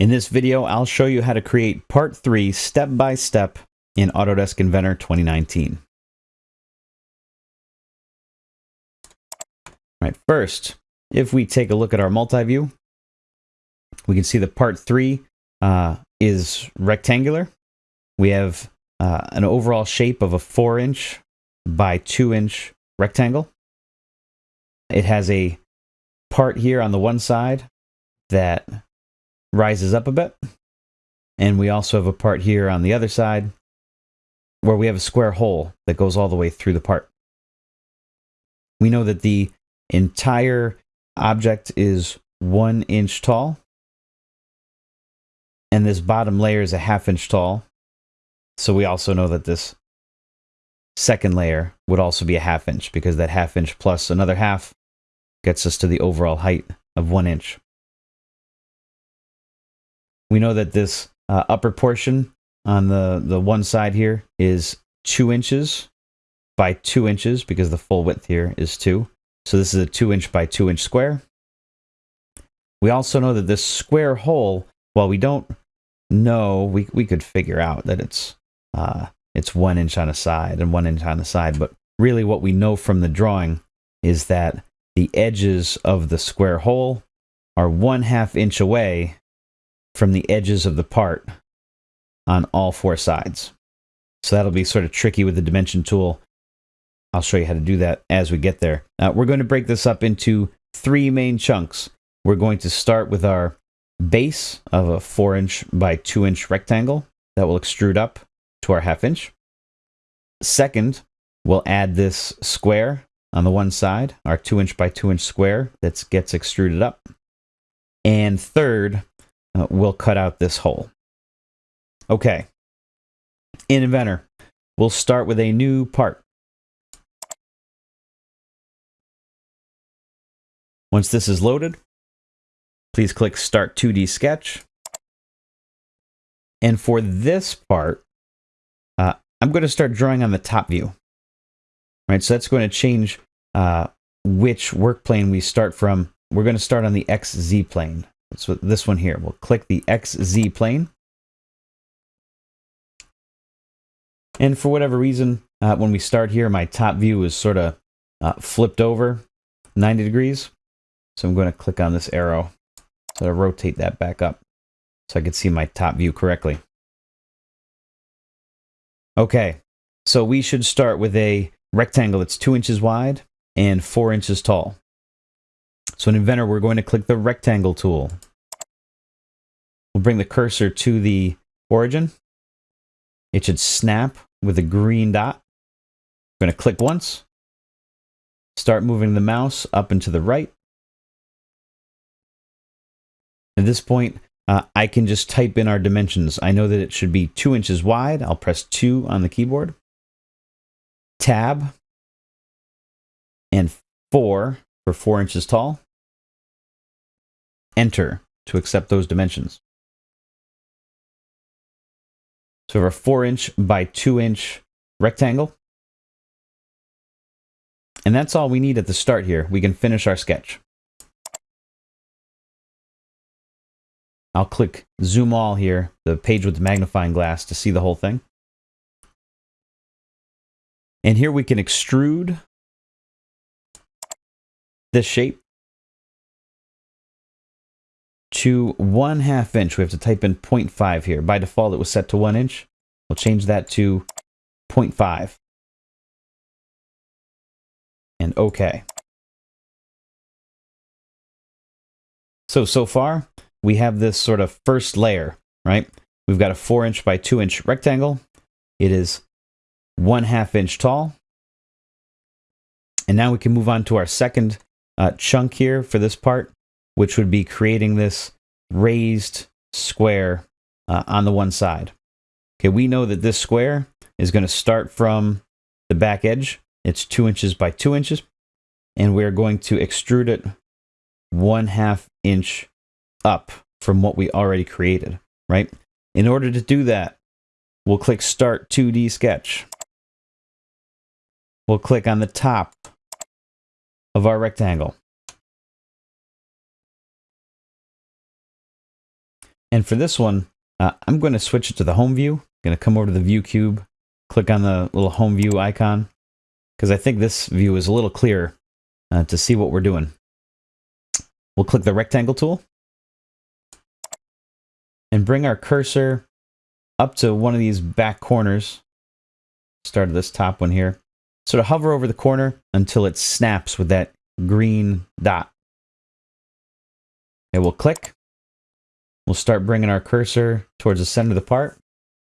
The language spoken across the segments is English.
In this video, I'll show you how to create part three step by step in Autodesk Inventor 2019. All right, first, if we take a look at our multi-view, we can see that part three uh, is rectangular. We have uh, an overall shape of a four inch by two inch rectangle. It has a part here on the one side that rises up a bit. And we also have a part here on the other side where we have a square hole that goes all the way through the part. We know that the entire object is one inch tall. And this bottom layer is a half inch tall. So we also know that this second layer would also be a half inch because that half inch plus another half gets us to the overall height of one inch. We know that this uh, upper portion on the, the one side here is two inches by two inches because the full width here is two. So this is a two inch by two inch square. We also know that this square hole, while we don't know, we, we could figure out that it's, uh, it's one inch on a side and one inch on the side. But really what we know from the drawing is that the edges of the square hole are one half inch away from the edges of the part on all four sides. So that'll be sort of tricky with the dimension tool. I'll show you how to do that as we get there. Uh, we're going to break this up into three main chunks. We're going to start with our base of a 4 inch by 2 inch rectangle that will extrude up to our half inch. Second, we'll add this square on the one side, our 2 inch by 2 inch square that gets extruded up. And third, uh, we'll cut out this hole. Okay. In Inventor, we'll start with a new part. Once this is loaded, please click Start 2D Sketch. And for this part, uh, I'm going to start drawing on the top view. Right, so that's going to change uh, which work plane we start from. We're going to start on the XZ plane. So this one here, we'll click the XZ plane. And for whatever reason, uh, when we start here, my top view is sort of uh, flipped over 90 degrees. So I'm going to click on this arrow to rotate that back up so I can see my top view correctly. Okay, so we should start with a rectangle that's two inches wide and four inches tall. So in Inventor, we're going to click the rectangle tool. We'll bring the cursor to the origin. It should snap with a green dot. We're going to click once. Start moving the mouse up and to the right. At this point, uh, I can just type in our dimensions. I know that it should be two inches wide. I'll press two on the keyboard. Tab and four for four inches tall enter to accept those dimensions. So we have a 4 inch by 2 inch rectangle. And that's all we need at the start here. We can finish our sketch. I'll click zoom all here, the page with the magnifying glass to see the whole thing. And here we can extrude this shape to one half inch. We have to type in 0.5 here. By default, it was set to one inch. We'll change that to 0.5. And OK. So, so far, we have this sort of first layer, right? We've got a 4 inch by 2 inch rectangle. It is 1 half inch tall. And now we can move on to our second uh, chunk here for this part which would be creating this raised square uh, on the one side. Okay, we know that this square is going to start from the back edge. It's two inches by two inches. And we're going to extrude it one half inch up from what we already created, right? In order to do that, we'll click Start 2D Sketch. We'll click on the top of our rectangle. And for this one, uh, I'm going to switch it to the home view. I'm going to come over to the view cube, click on the little home view icon, because I think this view is a little clearer uh, to see what we're doing. We'll click the rectangle tool and bring our cursor up to one of these back corners. Start at this top one here. Sort of hover over the corner until it snaps with that green dot. And we'll click. We'll start bringing our cursor towards the center of the part.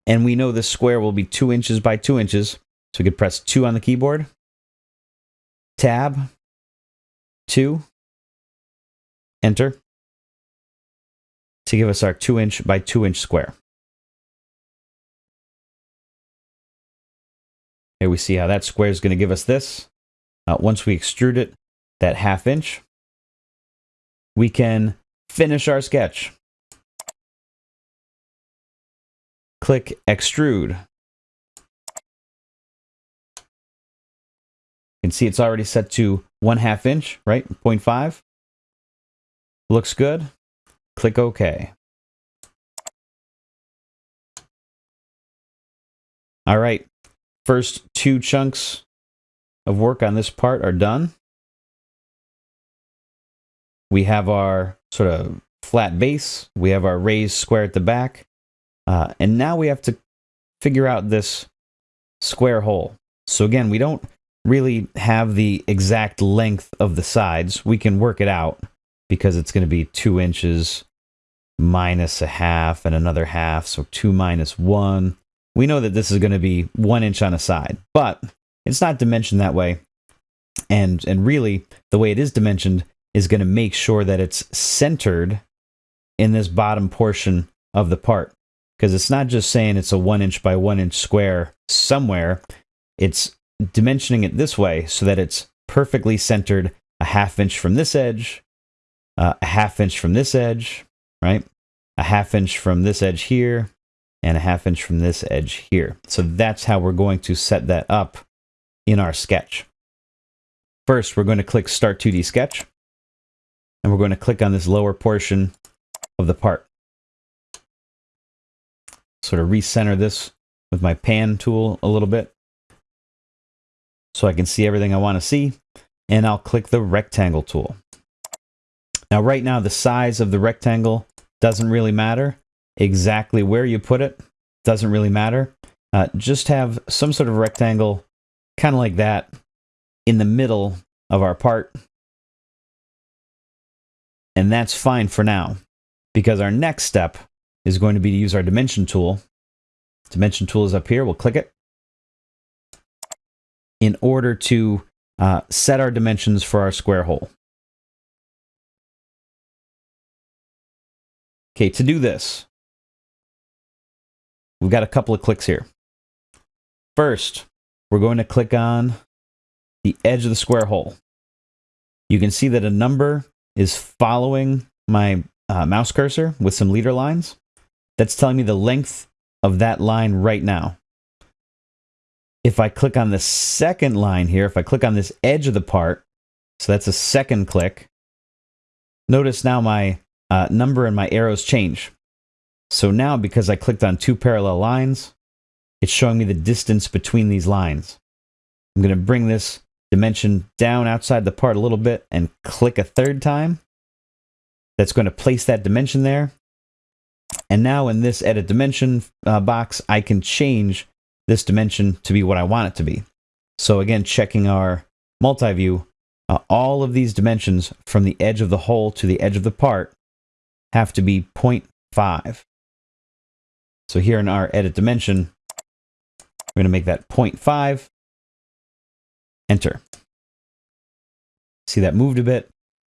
And we know this square will be two inches by two inches. So we could press two on the keyboard. Tab. Two. Enter. To give us our two inch by two inch square. Here we see how that square is going to give us this. Uh, once we extrude it, that half inch, we can finish our sketch. Click extrude. You can see it's already set to one half inch, right? 0.5. Looks good. Click OK. All right. First two chunks of work on this part are done. We have our sort of flat base. We have our raised square at the back. Uh, and now we have to figure out this square hole. So again, we don't really have the exact length of the sides. We can work it out because it's going to be two inches minus a half and another half. So two minus one we know that this is going to be one inch on a side, but it's not dimensioned that way. And, and really, the way it is dimensioned is going to make sure that it's centered in this bottom portion of the part. Because it's not just saying it's a one inch by one inch square somewhere, it's dimensioning it this way so that it's perfectly centered a half inch from this edge, uh, a half inch from this edge, right? A half inch from this edge here, and a half inch from this edge here. So that's how we're going to set that up in our sketch. First, we're going to click Start 2D Sketch, and we're going to click on this lower portion of the part. Sort of recenter this with my pan tool a little bit so I can see everything I want to see, and I'll click the rectangle tool. Now, right now, the size of the rectangle doesn't really matter exactly where you put it doesn't really matter. Uh, just have some sort of rectangle, kind of like that, in the middle of our part. And that's fine for now, because our next step is going to be to use our dimension tool. Dimension tool is up here. We'll click it. In order to uh, set our dimensions for our square hole. Okay, to do this, We've got a couple of clicks here. First, we're going to click on the edge of the square hole. You can see that a number is following my uh, mouse cursor with some leader lines. That's telling me the length of that line right now. If I click on the second line here, if I click on this edge of the part, so that's a second click, notice now my uh, number and my arrows change. So now, because I clicked on two parallel lines, it's showing me the distance between these lines. I'm going to bring this dimension down outside the part a little bit and click a third time. That's going to place that dimension there. And now in this edit dimension uh, box, I can change this dimension to be what I want it to be. So again, checking our multi-view, uh, all of these dimensions from the edge of the hole to the edge of the part have to be 0.5. So here in our edit dimension, we're going to make that 0.5. Enter. See that moved a bit.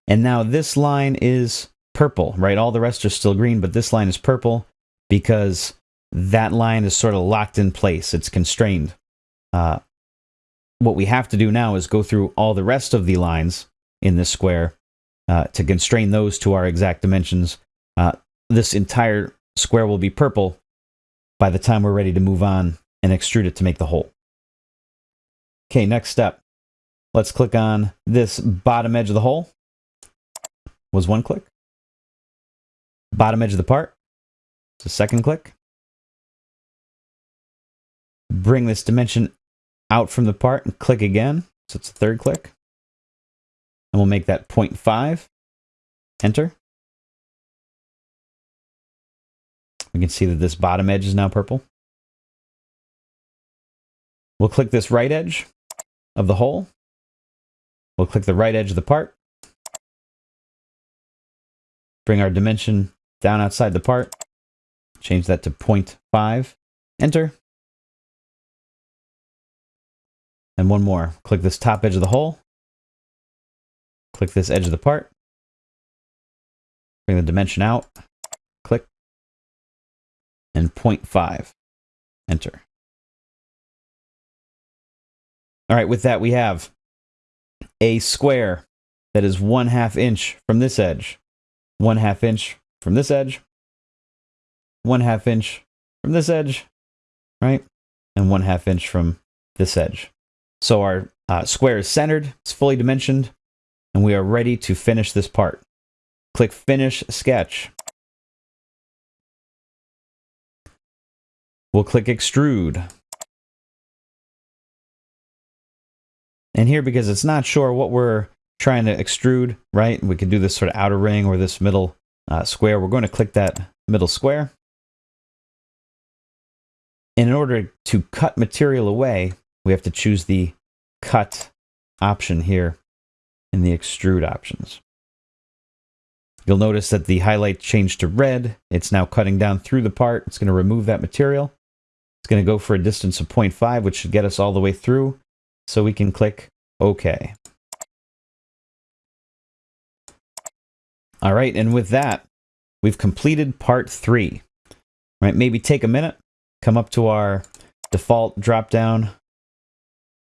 And now this line is purple, right? All the rest are still green, but this line is purple because that line is sort of locked in place. It's constrained. Uh, what we have to do now is go through all the rest of the lines in this square uh, to constrain those to our exact dimensions. Uh, this entire square will be purple by the time we're ready to move on and extrude it to make the hole. Okay, next step. Let's click on this bottom edge of the hole. Was one click. Bottom edge of the part. So second click. Bring this dimension out from the part and click again. So it's a third click. And we'll make that 0.5. Enter. We can see that this bottom edge is now purple. We'll click this right edge of the hole. We'll click the right edge of the part. Bring our dimension down outside the part. Change that to 0.5. Enter. And one more. Click this top edge of the hole. Click this edge of the part. Bring the dimension out. Click. And 0.5. Enter. All right, with that we have a square that is one half inch from this edge, one half inch from this edge, one half inch from this edge, right? And one half inch from this edge. So our uh, square is centered, it's fully dimensioned, and we are ready to finish this part. Click Finish Sketch. We'll click Extrude. And here, because it's not sure what we're trying to extrude, right? We could do this sort of outer ring or this middle uh, square. We're going to click that middle square. And in order to cut material away, we have to choose the cut option here in the extrude options. You'll notice that the highlight changed to red. It's now cutting down through the part. It's going to remove that material. It's going to go for a distance of 0.5, which should get us all the way through. So we can click OK. All right, and with that, we've completed part three. Right, maybe take a minute, come up to our default drop down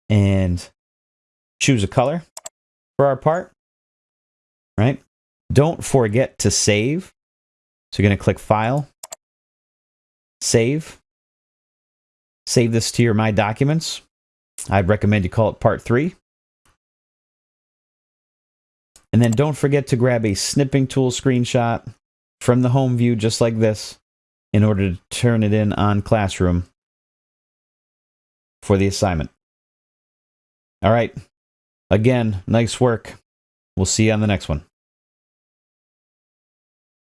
and choose a color for our part. Right? Don't forget to save. So you're going to click File, Save. Save this to your My Documents. I'd recommend you call it Part 3. And then don't forget to grab a snipping tool screenshot from the home view just like this in order to turn it in on Classroom for the assignment. All right. Again, nice work. We'll see you on the next one.